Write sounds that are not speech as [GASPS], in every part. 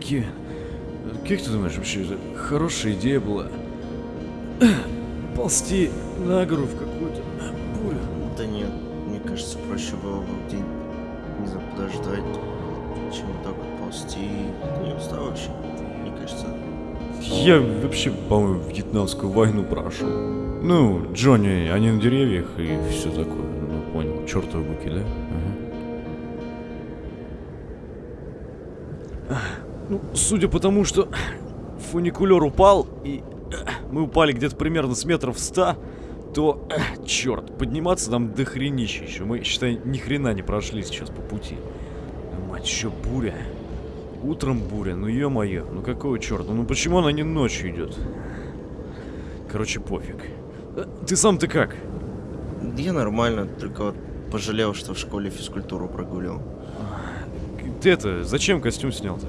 Кевин, как ты думаешь, вообще это хорошая идея была? Ползти на гору в какую-то бурю. Да нет, мне кажется, проще было бы день, не знаю, подождать, чем вот так вот ползти. Ты не устал вообще? Мне кажется, Я вообще, по-моему, вьетнамскую войну прошел. Ну, Джонни, они на деревьях и все такое. Ну, понял, чертовы буки, да? Ну, судя по тому, что фуникулер упал, и мы упали где-то примерно с метров ста, то, черт, подниматься нам до хренища еще. Мы, считай, ни хрена не прошли сейчас по пути. Мать, еще буря. Утром буря, ну ё-моё, ну какого черта? Ну почему она не ночью идет? Короче, пофиг. Э, Ты сам-то как? я нормально, только вот пожалел, что в школе физкультуру прогулял. Ты это, зачем костюм снял-то?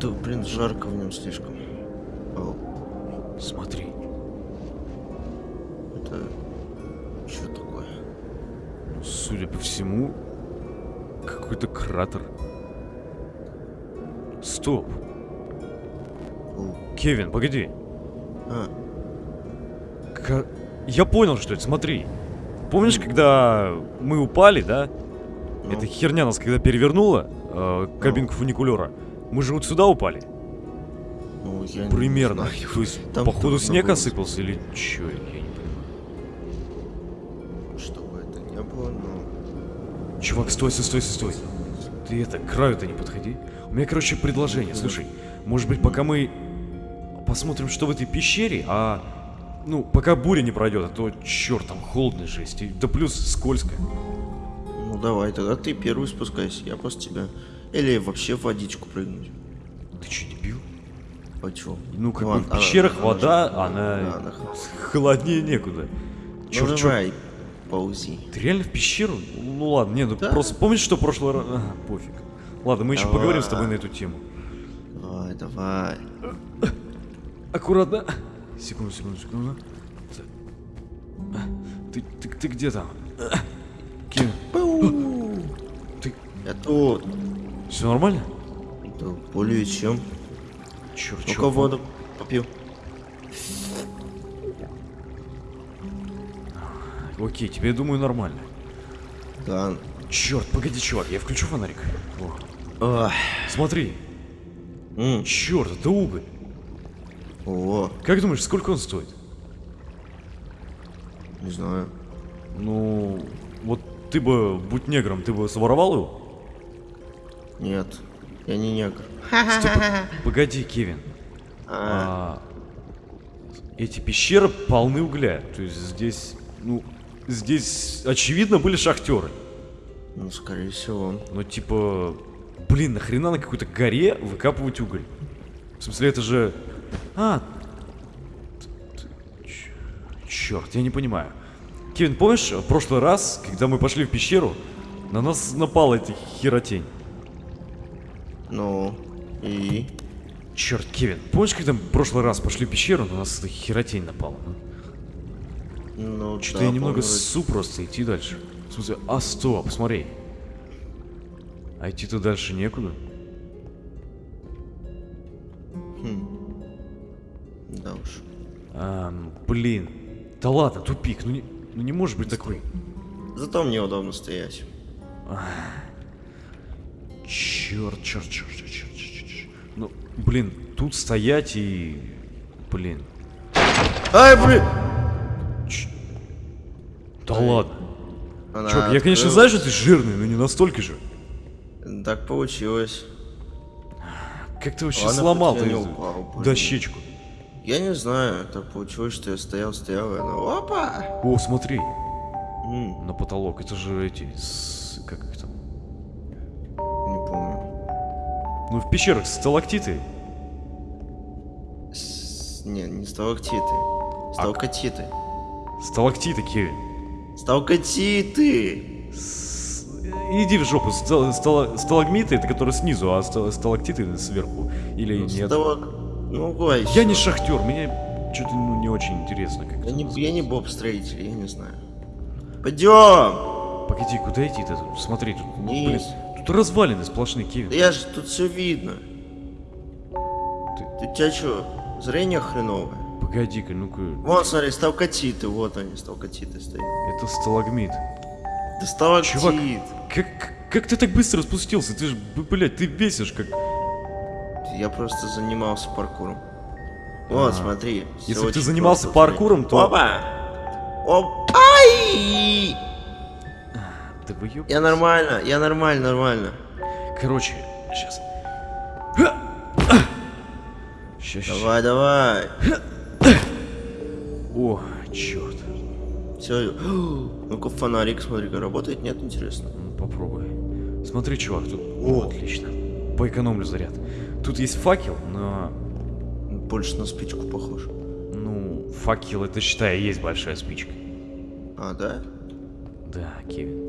Да, блин, жарко в нем слишком. Ау, Смотри. это... Что такое? Судя по всему, какой-то кратер. Стоп. О, Кевин, погоди. А, Ка- Я понял, что это, смотри. Помнишь, когда мы упали, да? ну, Эта херня нас когда перевернула, э, кабинку фуникулера. Мы же вот сюда упали. ну, я не Примерно. знаю. То есть, Там походу, снег было. осыпался или чё, я не понимаю. Чтобы это не было, но... Чувак, стой, стой, стой, стой, стой. Ты это, к краю-то не подходи. У меня, короче, предложение. Слушай, может быть, пока мы посмотрим, что в этой пещере, а... Ну, пока буря не пройдет, а то, черт, там холодно жесть. И, да плюс скользко. Ну давай, тогда ты первый спускайся, я после тебя. Или вообще в водичку прыгнуть. Ты что, дебил? А чё? Ну, как бы ладно, в она- пещерах она вода, да, она [LAUGHS] она холоднее некуда. Ну Чёрт, чёрт. давай, ползи. Ты реально в пещеру? Ну ладно, не, ну Да. просто помнишь, что в прошлый раз... Ага, пофиг. Ладно, мы еще Давай. поговорим с тобой на эту тему. Давай, давай. Аккуратно. Секунду, секунду, секунду. Ты, ты, ты где там? Кин, Пау! ты... Я тут. Все нормально? Да более чем. Черт, Ну-ка воду попью. Окей, тебе, думаю, нормально. Да. Черт, погоди, чувак, я включу фонарик. О, Ах. смотри. М, Черт, это уголь. О, Как думаешь, сколько он стоит? не знаю. Ну, вот ты бы, будь негром, ты бы своровал его? Нет, я не негр. Стоп, [LAUGHS] погоди, Кевин. А, А, эти пещеры полны угля. То есть здесь, ну, здесь очевидно были шахтеры. ну, скорее всего. Но типа, блин, нахрена на какой-то горе выкапывать уголь? В смысле, это же... А, черт, я не понимаю. Кевин, помнишь, в прошлый раз, когда мы пошли в пещеру, на нас напала эта херотень? Ну, и... Черт, Кевин, помнишь, когда мы в прошлый раз пошли в пещеру, на нас херотень напала? а? Ну, Что-то да, я немного помню, ссу просто идти дальше. В смысле, а стоп, смотри. А идти-то дальше некуда. Да уж. Ам, блин. Да ладно, тупик. Ну не, ну не может быть такой. Зато мне удобно стоять. Черт, черт, черт, черт, черт, черт, черт, черт. Ну, блин, тут стоять и... Блин. Ай, блин! Да ладно. Она Чувак, я, конечно, знаю, что ты жирный, но не настолько же. Так получилось. Как ты вообще Ладно, сломал ты упал, дощечку? Я не знаю, так получилось, что я стоял, стоял, и она... Опа! О, смотри, М, на потолок. Это же эти... с- Как их там? Ну, в пещерах сталактиты. С- Не, не сталактиты. Сталкатиты. Сталактиты, Кевин. Сталкатиты! С- Иди в жопу. Стал- стала- Сталагмиты это которые снизу, а ста- сталактиты сверху. Или нет? Сталак... Ну, гой. Я не шахтер, мне что-то ну, не очень интересно. Как Я не, называется. я не боб-строитель, я не знаю. Пойдем! Погоди, куда идти-то? Смотри, тут, ну, блин. Тут развалины сплошные, Кевин. Да я же тут все видно. Ты- Ты, у тебя что, зрение хреновое? Погоди-ка, ну-ка. Вон, смотри, сталкотиты, вот они, сталкотиты стоят. Это сталагмит. Да сталактит. Чувак, Как, как ты так быстро спустился? Ты же, блядь, ты бесишь как... Я просто занимался паркуром. Вот, А. смотри. всё Если бы ты занимался просто, смотри. паркуром, то- Опа! Оп! Ай! Да вы ёб- Я нормально, я нормально, нормально. Короче, сейчас. Сейчас. Давай, давай. О, черт. Все. [GASPS] Ну-ка, фонарик, смотри-ка, работает? Нет, интересно. Ну, попробуй. Смотри, чувак, тут... О. Отлично. Поэкономлю заряд. Тут есть факел, но... Больше на спичку похож. Ну, факел это, считай, есть большая спичка. А, да? Да, Кевин.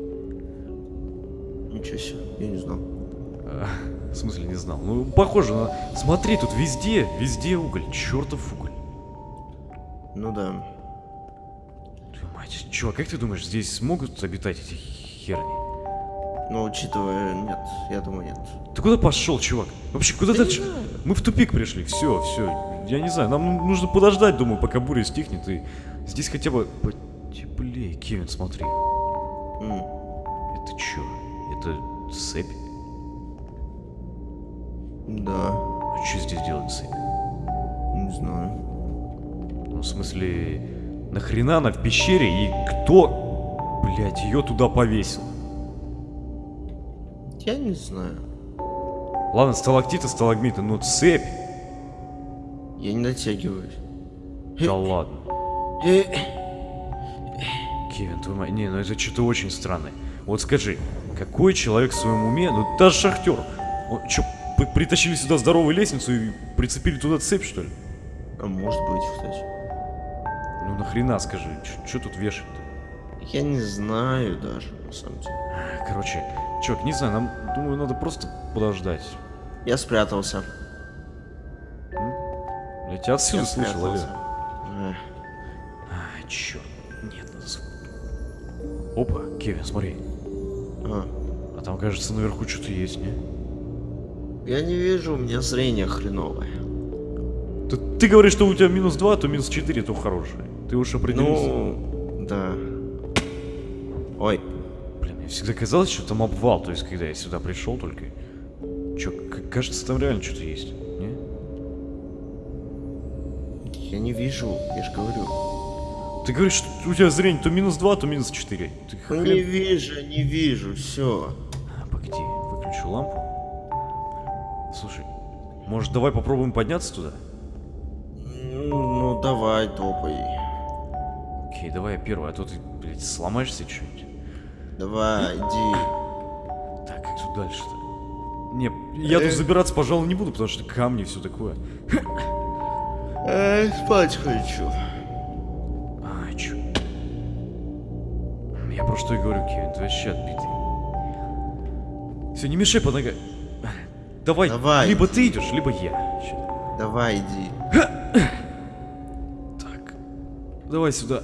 Ничего себе, я не знал. [LAUGHS] В смысле, не знал. Ну, похоже на... Смотри, тут везде, везде уголь. Чертов уголь. Ну да. Твою мать. Чувак, как ты думаешь, здесь смогут обитать эти херни? Но учитывая, нет, я думаю, нет. Ты куда пошел, чувак? Вообще, куда Да дальше? Мы в тупик пришли, все, все. Я не знаю, нам ну- нужно подождать, думаю, пока буря стихнет, и здесь хотя бы потеплее. Кевин, смотри. М, Это чё? Цепь? Да, А что здесь делает цепь? не знаю. Ну, в смысле, нахрена она в пещере, и кто, блядь, ее туда повесил? Я не знаю. Ладно, сталактиты, сталагмиты, но цепь? Я не дотягиваюсь. Да ладно. Э, Кевин, твою мать, не, ну это что-то очень странное. Вот скажи, какой человек в своем уме, ну даже шахтер, он что, притащили сюда здоровую лестницу и прицепили туда цепь, что ли? А может быть, кстати. Ну нахрена, скажи, что тут вешать-то? Я не знаю даже, на самом деле. Короче, чувак, не знаю, нам, думаю, надо просто подождать. Я спрятался. Я тебя отсюда Я слышал, спрятался. Эх, А, черт, нет, надо... с- Опа, Кевин, смотри, а. а там, кажется, наверху что-то есть, не? Я не вижу, у меня зрение хреновое. Ты, ты говоришь, что у тебя минус 2, то минус 4, то хорошее. Ты уж определился. Ну, да. Ой, Блин, мне всегда казалось, что там обвал, то есть, когда я сюда пришел только. К- кажется, там реально что-то есть, не? я не вижу, я же говорю. Ты говоришь, что у тебя зрение то минус 2, то минус 4. Ты Ну хрен- не вижу, не вижу, все. Погоди, выключу лампу. Слушай, может, давай попробуем подняться туда? Ну, давай, топай. Окей, давай я первый, а то ты, блядь, сломаешься что-нибудь. Давай, иди. Так, как тут дальше-то? Не, я тут Э. забираться, пожалуй, не буду, потому что камни и все такое. Эй, спать хочу. Я про что и говорю, Кевин, ты вообще отбитый. Все, не мешай под ногой. Давай, Давай. либо ты идешь, либо я. Чё? Давай, иди. Так, давай сюда.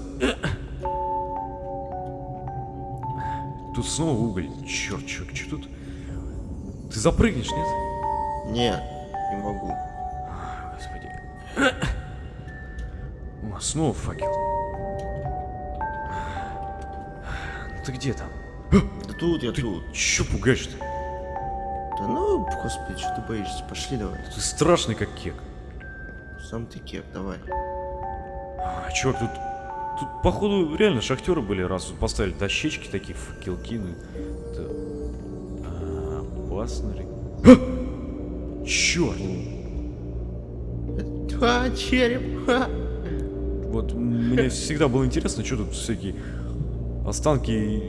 Тут снова уголь. Черт, черт, что тут? Ты запрыгнешь, нет? Не, не могу. А, Господи. О, снова факел. Ты где там? Да тут я Ты тут. чё пугаешь-то? Да ну, господи, что ты боишься? Пошли давай. Ты страшный как кек. Сам ты кек, давай. А, чувак, тут... Тут, походу, реально шахтеры были, раз тут поставили дощечки такие, факелки, ну... Это... а, опасно ли? А! Черт! А, череп. Вот мне всегда было интересно, что тут всякие останки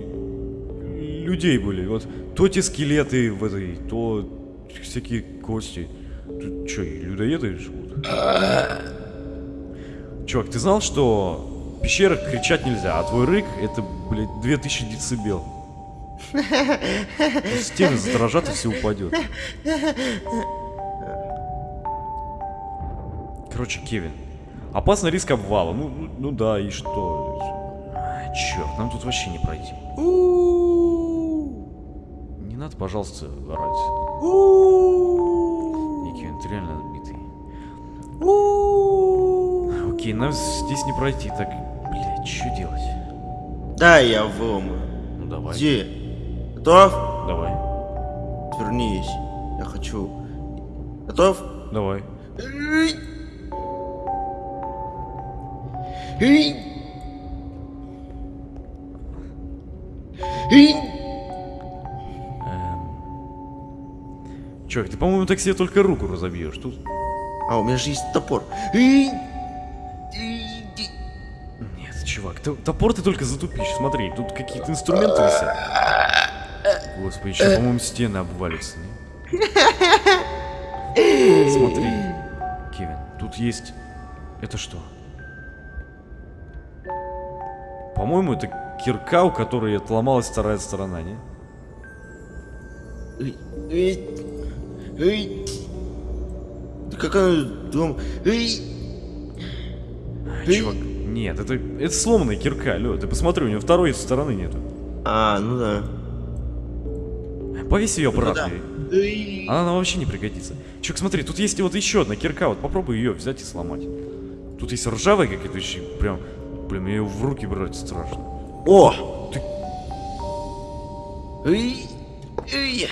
людей были. Вот то те скелеты в этой, то всякие кости. Тут что, людоеды живут? Чувак, ты знал, что в пещерах кричать нельзя, а твой рык это, блядь, 2000 децибел. Стены задрожат и все упадет. Короче, Кевин, опасный риск обвала. Ну, ну, ну да, и что? Черт, нам тут вообще не пройти. Не надо, пожалуйста, орать. Кевин, ты реально отбитый. У-у-у. Окей, нам здесь не пройти. Так, блядь, что делать? Да, я выломаю. Ну давай. Где? Готов? Давай. Вернись. Я хочу. Готов? Давай. Эй! Эм... Чувак, ты, по-моему, так себе только руку разобьешь. Тут... А, у меня же есть топор. Нет, чувак, топор ты только затупишь. Смотри, тут какие-то инструменты висят. Господи, еще, по-моему, стены обвалятся. Смотри, Кевин, тут есть... Это что? По-моему, это кирка, у которой отломалась вторая сторона, не? Да как она дом? А, Чувак, нет, это, это сломанная кирка, алло, ты посмотри, у нее второй стороны нету. А, ну да. Повесь ее Ну да. обратно. Она нам вообще не пригодится. Чувак, смотри, тут есть вот еще одна кирка, вот попробуй ее взять и сломать. Тут есть ржавая какая-то еще, прям, блин, мне ее в руки брать страшно. О! Ты- Эй! Эй!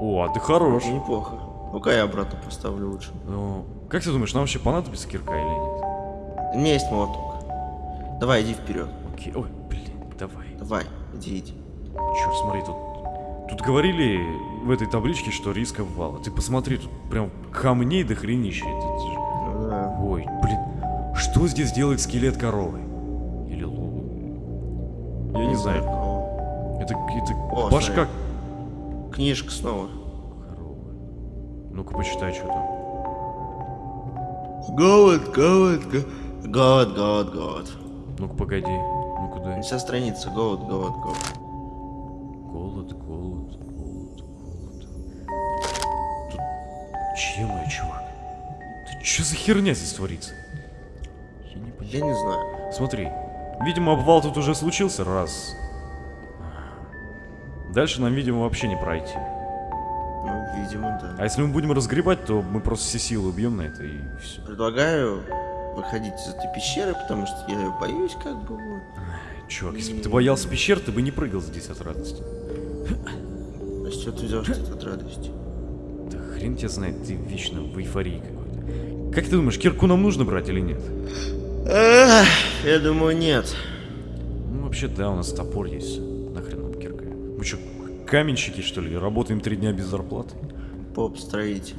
О, а ты хорош. Неплохо. Ну-ка я обратно поставлю лучше. Ну, как ты думаешь, нам вообще понадобится кирка или нет? У меня есть молоток. Давай, иди вперед. Окей, ой, блин, давай. Давай, иди, иди. Черт, смотри, тут... Тут говорили в этой табличке, что риск обвала. Ты посмотри, тут прям камней до хренища. Ну. Ой, блин, что здесь делает скелет коровы? Я не знаю. кого. Это, это О, башка Книжка снова. Ну-ка, почитай, что там. Голод, голод, голод. Голод, голод. Ну-ка, погоди. Ну-ка, дай. Вся страница. Голод, голод, голод. Голод, голод, голод, голод. Тут... Чем я, чувак? Ты что за херня здесь творится? Я не понимаю. Я не знаю. Смотри, видимо, обвал тут уже случился раз. Дальше нам, видимо, вообще не пройти. Ну, видимо, да. А если мы будем разгребать, то мы просто все силы убьем на это и все. Предлагаю выходить из этой пещеры, потому что я ее боюсь, как бы вот. Чувак, если бы ты боялся пещер, ты бы не прыгал здесь от радости. А с чего ты взял, что это от радости? Да хрен тебя знает, ты вечно в эйфории какой-то. Как ты думаешь, кирку нам нужно брать или нет? Эх, я думаю, нет. Ну, вообще, да, у нас топор есть. Нахрен нам кирка? Мы что, каменщики, что ли? Работаем три дня без зарплаты? Поп-строитель.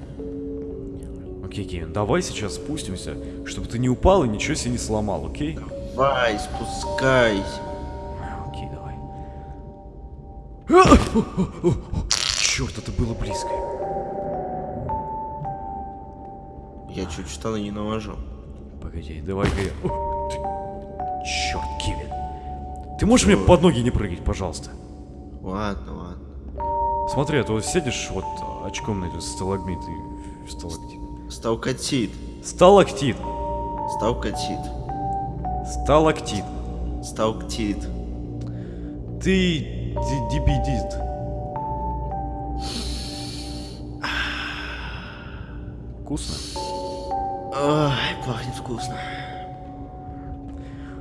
Окей, Кевин, давай сейчас спустимся, чтобы ты не упал и ничего себе не сломал, окей? Давай, спускайся. Окей, давай. Черт, это было близко. Я чуть штаны не наложил. Погоди, давай-ка я... Черт, Кевин. Ты можешь мне под ноги не прыгать, пожалуйста? Ладно, ладно. Смотри, а то сидишь вот очком на этот сталагмит и сталактит. Сталкатит. Сталактит. Сталкатит. Сталактит. Сталктит. Ты ди- дебидит. Вкусно? Ой, пахнет вкусно.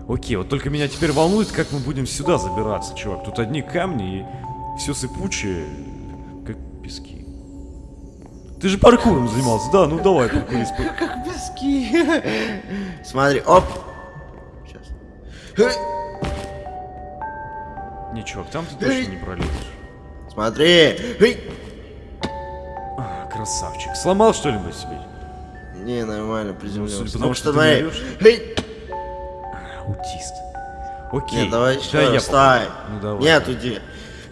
Окей, вот только меня теперь волнует, как мы будем сюда забираться, чувак. Тут одни камни и все сыпучее, как пески. Ты же паркуром занимался, да? Ну давай, паркурист. пар- Как пески. Смотри, оп. Сейчас. Не, чувак, там ты точно не пролезешь. Смотри. А, красавчик. Сломал что-нибудь себе? Не, нормально, приземлился. судя по тому, Ну, что ты не. Эй. Аутист. Окей. Нет, давай Да, еще я раз. Встань. попробую. Ну давай. Нет, уйди.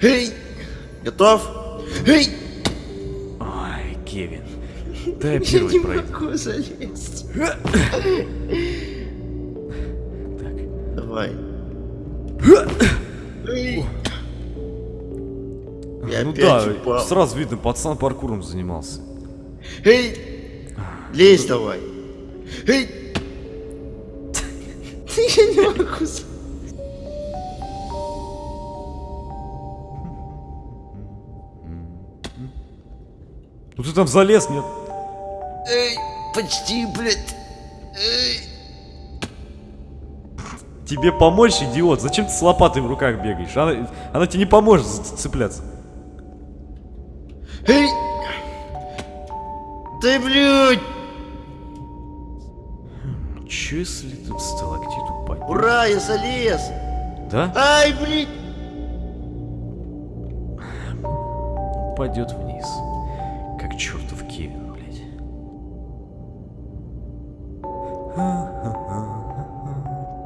Эй. Готов? Эй. Ай, Кевин. [LAUGHS] Да я первый пройду. могу залезть. [LAUGHS] Так. Давай. Я ну да, упал. сразу видно, пацан паркуром занимался. Эй! Лезь давай! Эй! Я не могу. Ну ты там залез, нет? Эй, почти, блядь. Эй. Тебе помочь, идиот? Зачем ты с лопатой в руках бегаешь? Она, она тебе не поможет цепляться. Эй! Да, блядь! Че если тут сталактит упадет? Ура, я залез! Да? Ай, блядь! Упадет вниз. Как чертов Кевин, блядь.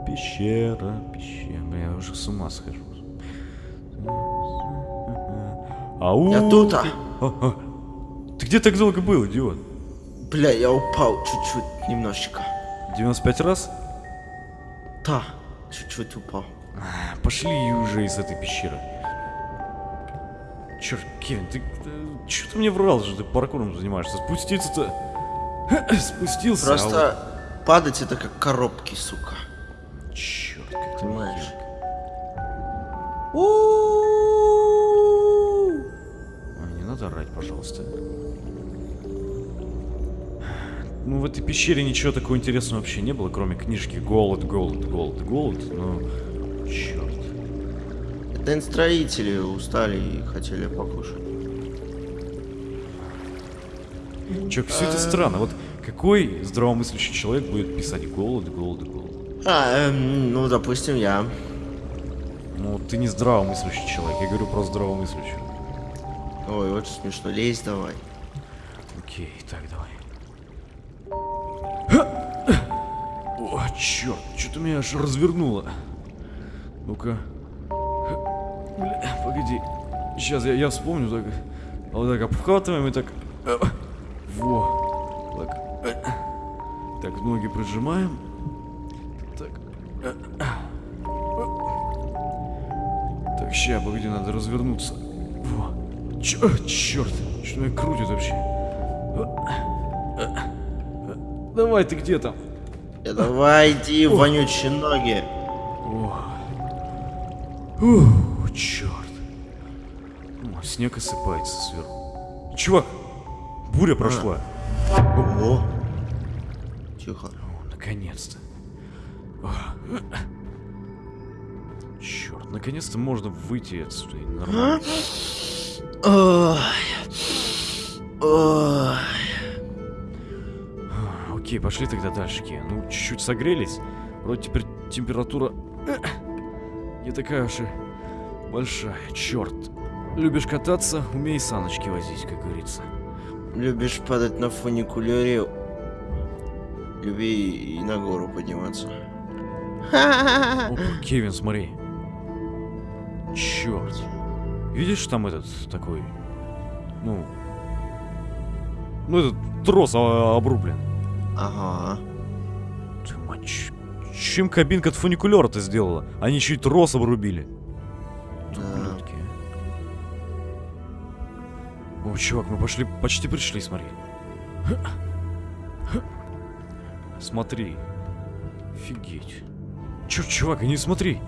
Пещера, пещера. Бля, я уже с ума схожу. Ау! Я тут, а. Ты где так долго был, идиот? Бля, я упал чуть-чуть, немножечко. 95 раз? Да, чуть-чуть упал. А, Пошли уже из этой пещеры. Черт, Кевин, ты, что ты мне врал, что ты паркуром занимаешься? Спуститься-то... [CLEARS THROAT] Спустился, а Просто падать это как коробки, сука. вот- Черт, как ты Понимаешь? Ой, не надо орать, пожалуйста. Ну, в этой пещере ничего такого интересного вообще не было, кроме книжки «Голод, голод, голод, голод». Ну, черт. Это строители устали и хотели покушать. Чё, все это странно. Вот какой здравомыслящий человек будет писать «голод, голод, голод»? А, эм, ну, допустим, я. Ну, ты не здравомыслящий человек, я говорю про здравомыслящего. Ой, очень смешно. Лезь давай. Окей, так, давай. Черт, что-то меня аж развернуло. Ну-ка. Бля, погоди. Сейчас я, я вспомню так. Вот так обхватываем и так. э, Во. Так. э, Так, ноги прижимаем. Так. э, Так, ща, погоди, надо развернуться. Во. Чё, черт, что меня крутит вообще? Давай, ты где там? Я давай иди, вонючие ноги. Ух, черт. О, снег осыпается сверху. Чувак, буря прошла. О. Тихо. О, наконец-то. Черт, наконец-то можно выйти отсюда и нормально. Окей, пошли тогда дальше, Ки. Ну, чуть-чуть согрелись. Вроде теперь температура э, не такая уж и большая. Черт. Любишь кататься, умей саночки возить, как говорится. Любишь падать на фуникулере? Люби и на гору подниматься. Опа, Кевин, смотри. Черт. Видишь там этот такой, ну, ну этот трос а, обрублен. Ага. Ты мать, ч- чем кабинка от фуникулера-то сделала? Они чуть трос обрубили. Да. О, чувак, мы пошли, почти пришли, смотри. Смотри. Офигеть. Чё, чувак, они смотри.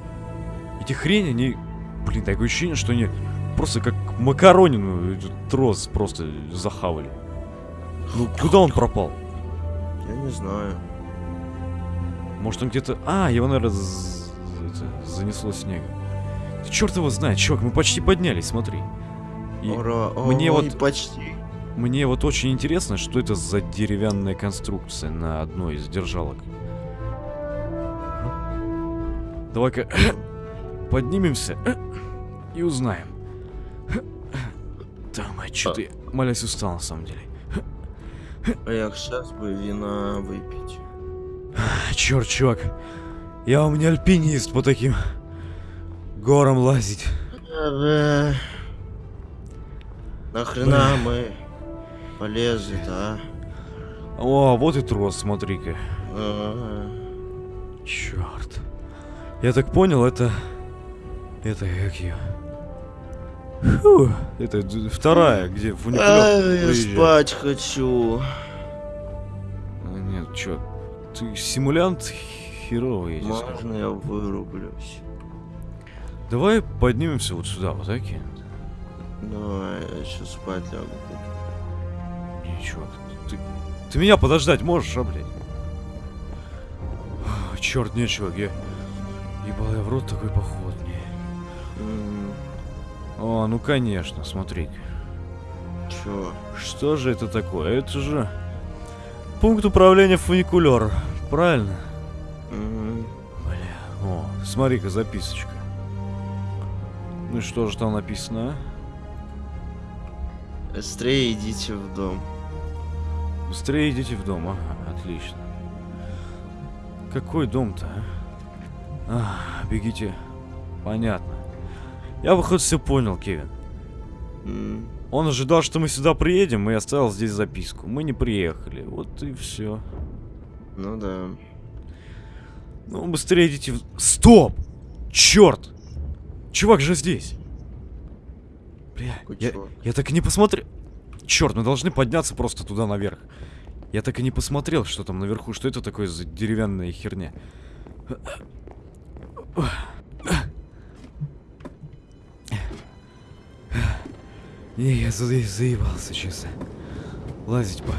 Эти хрени, они... Блин, такое ощущение, что они просто как макаронину трос просто захавали. Ну, куда он пропал? Я не знаю. Может он где-то... А, его, наверное, з- это, занесло снегом. Да черт его знает, чувак, мы почти поднялись, смотри. И Ура. мне Ой, вот- почти. мне вот очень интересно, что это за деревянная конструкция на одной из держалок. Давай-ка [COUGHS] поднимемся и узнаем. Да, мать, что ты, молясь, устал на самом деле. А я сейчас бы вина выпить. [SIGHS] Черт, чувак, я у меня альпинист по таким горам лазить. Ага. Нахрена мы полезли-то, а? О, вот и трос, смотри-ка. Ага. Черт. Я так понял, это... Это как ее? Фу, это вторая, где фуникулер Ай, я спать хочу. А, Нет, чё, ты симулянт херовый, я тебе скажу. Можно я вырублюсь? Давай поднимемся вот сюда, вот так. и- Давай, я сейчас спать лягу. Чувак, ты, ты меня подождать можешь, а, блядь? А, Черт, не, чувак, я... Ебал я в рот такой поход мне. М, О, ну конечно, смотри. Чё? Что же это такое? Это же... Пункт управления фуникулер. Правильно? М, Бля, о, смотри-ка, записочка. Ну и что же там написано, а? Быстрее идите в дом. Быстрее идите в дом, ага, отлично. Какой дом-то, а? А, бегите. Понятно. Я хоть все понял, Кевин. М, Он ожидал, что мы сюда приедем, и оставил здесь записку. Мы не приехали, вот и все. Ну да. Ну, быстрее идите в... Стоп! Черт! Чувак же здесь! Бля, я, я так и не посмотрел... Черт, мы должны подняться просто туда наверх. Я так и не посмотрел, что там наверху, что это такое за деревянная херня. Не, я за- заебался, честно. Лазить по...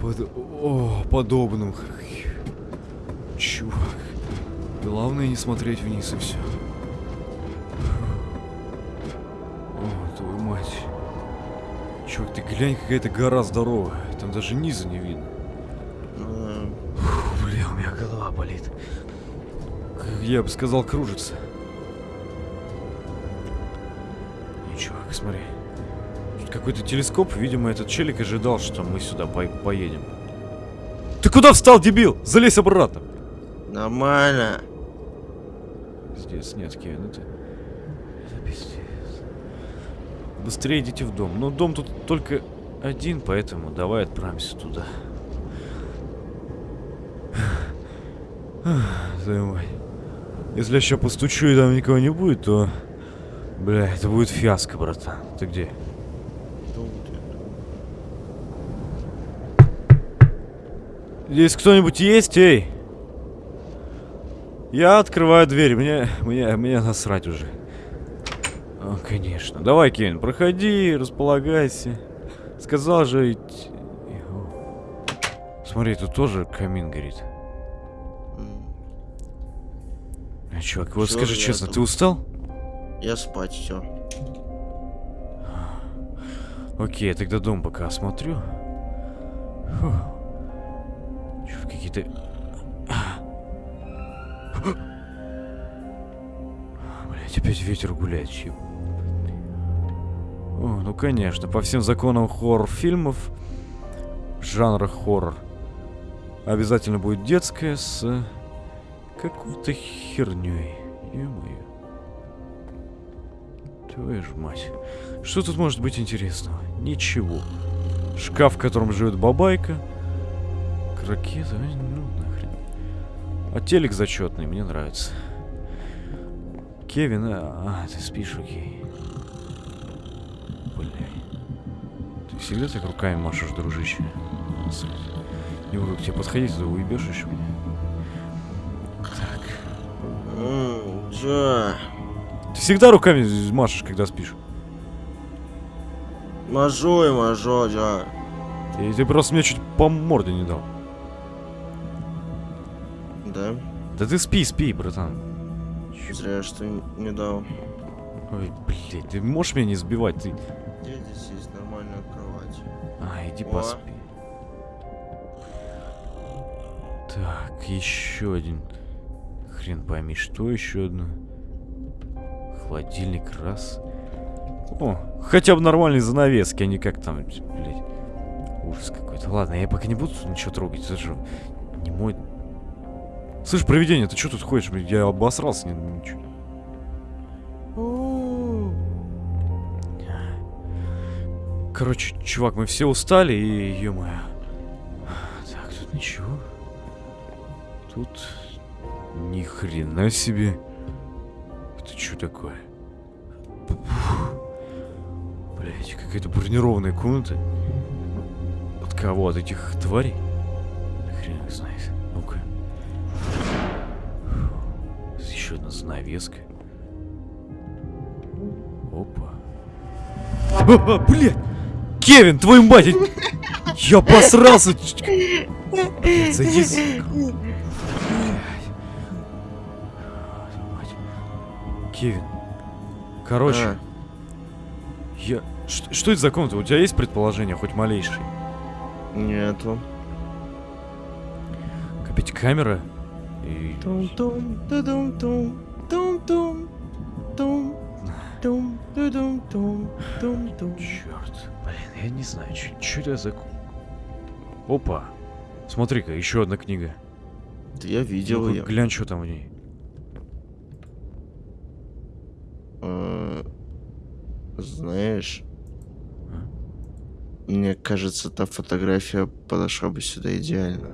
Под... О, подобным. Чувак. Главное не смотреть вниз и все. О, твою мать. Чувак, ты глянь, какая-то гора здоровая. Там даже низа не видно. Фу, бля, у меня голова болит. Я бы сказал, кружится. Не, чувак, смотри. Какой-то телескоп, видимо, этот челик ожидал, что мы сюда по- поедем. Ты куда встал, дебил? Залезь обратно. Нормально. Пиздец, нет, Кевин, это... Это пиздец. Быстрее идите в дом. Но дом тут только один, поэтому давай отправимся туда. Мать. Если я сейчас постучу и там никого не будет, то... Бля, это будет фиаско, братан. Ты где? Дом ты. Здесь кто-нибудь есть, эй? Я открываю дверь, мне, мне, мне насрать уже. О, конечно. Давай, Кевин, проходи, располагайся. Сказал же идти. Смотри, тут тоже камин горит. А, чувак, вот Чё скажи честно, там? ты устал? Я спать все. Окей, я тогда дом пока осмотрю. Фу. Какие-то... Блять, опять ветер гуляет, чё? О, ну конечно, по всем законам хоррор-фильмов, жанра хоррор, обязательно будет детская с какой-то херней. Ё-моё. Твою ж мать. Что тут может быть интересного? Ничего. Шкаф, в котором живет бабайка. Крокеты, ай, ну нахрен. А телек зачетный, мне нравится. Кевин, а, а, ты спишь, окей. Бля. Ты всегда так руками машешь, дружище? Не буду к тебе подходить, ты уебешь еще меня. Так. Чё? Ты всегда руками машешь, когда спишь? Мажу и мажу, да. Ты, ты просто мне чуть по морде не дал. Да? Да ты спи, спи, братан. Зря, что не дал. Ой, блядь, ты можешь меня не сбивать? Ты... Где здесь есть нормальная кровать? А, иди О. поспи. Так, еще один. Хрен пойми, что еще одно. Холодильник раз. О, хотя бы нормальные занавески, а не как там, блядь. Ужас какой-то. Ладно, я пока не буду ничего трогать. Это же не мой... Слышь, провидение, ты что тут ходишь? Я обосрался, не, ничего. Короче, чувак, мы все устали и, ё-моё. Так, тут ничего. Тут ни хрена себе. Это что такое? Блять, какая-то бронированная комната. От кого? От этих тварей? Еще одна занавеска. Опа. А, а, блядь! Кевин, твою мать! я- посрался! Блядь, за язык. Кевин. Короче, А, я... Что, что это за комната? У тебя есть предположение, хоть малейшее? нету. Опять камера? И... Тум-тум, тудум-тум, тум-тум, тум, тум, тудум-тум, тум-тум. Черт, блин, я не знаю, что это за... ку- Опа. Смотри-ка, еще одна книга. Да я видел Ну-ка, ее. глянь, что там в ней. Э, Знаешь, А? мне кажется, та фотография подошла бы сюда идеально.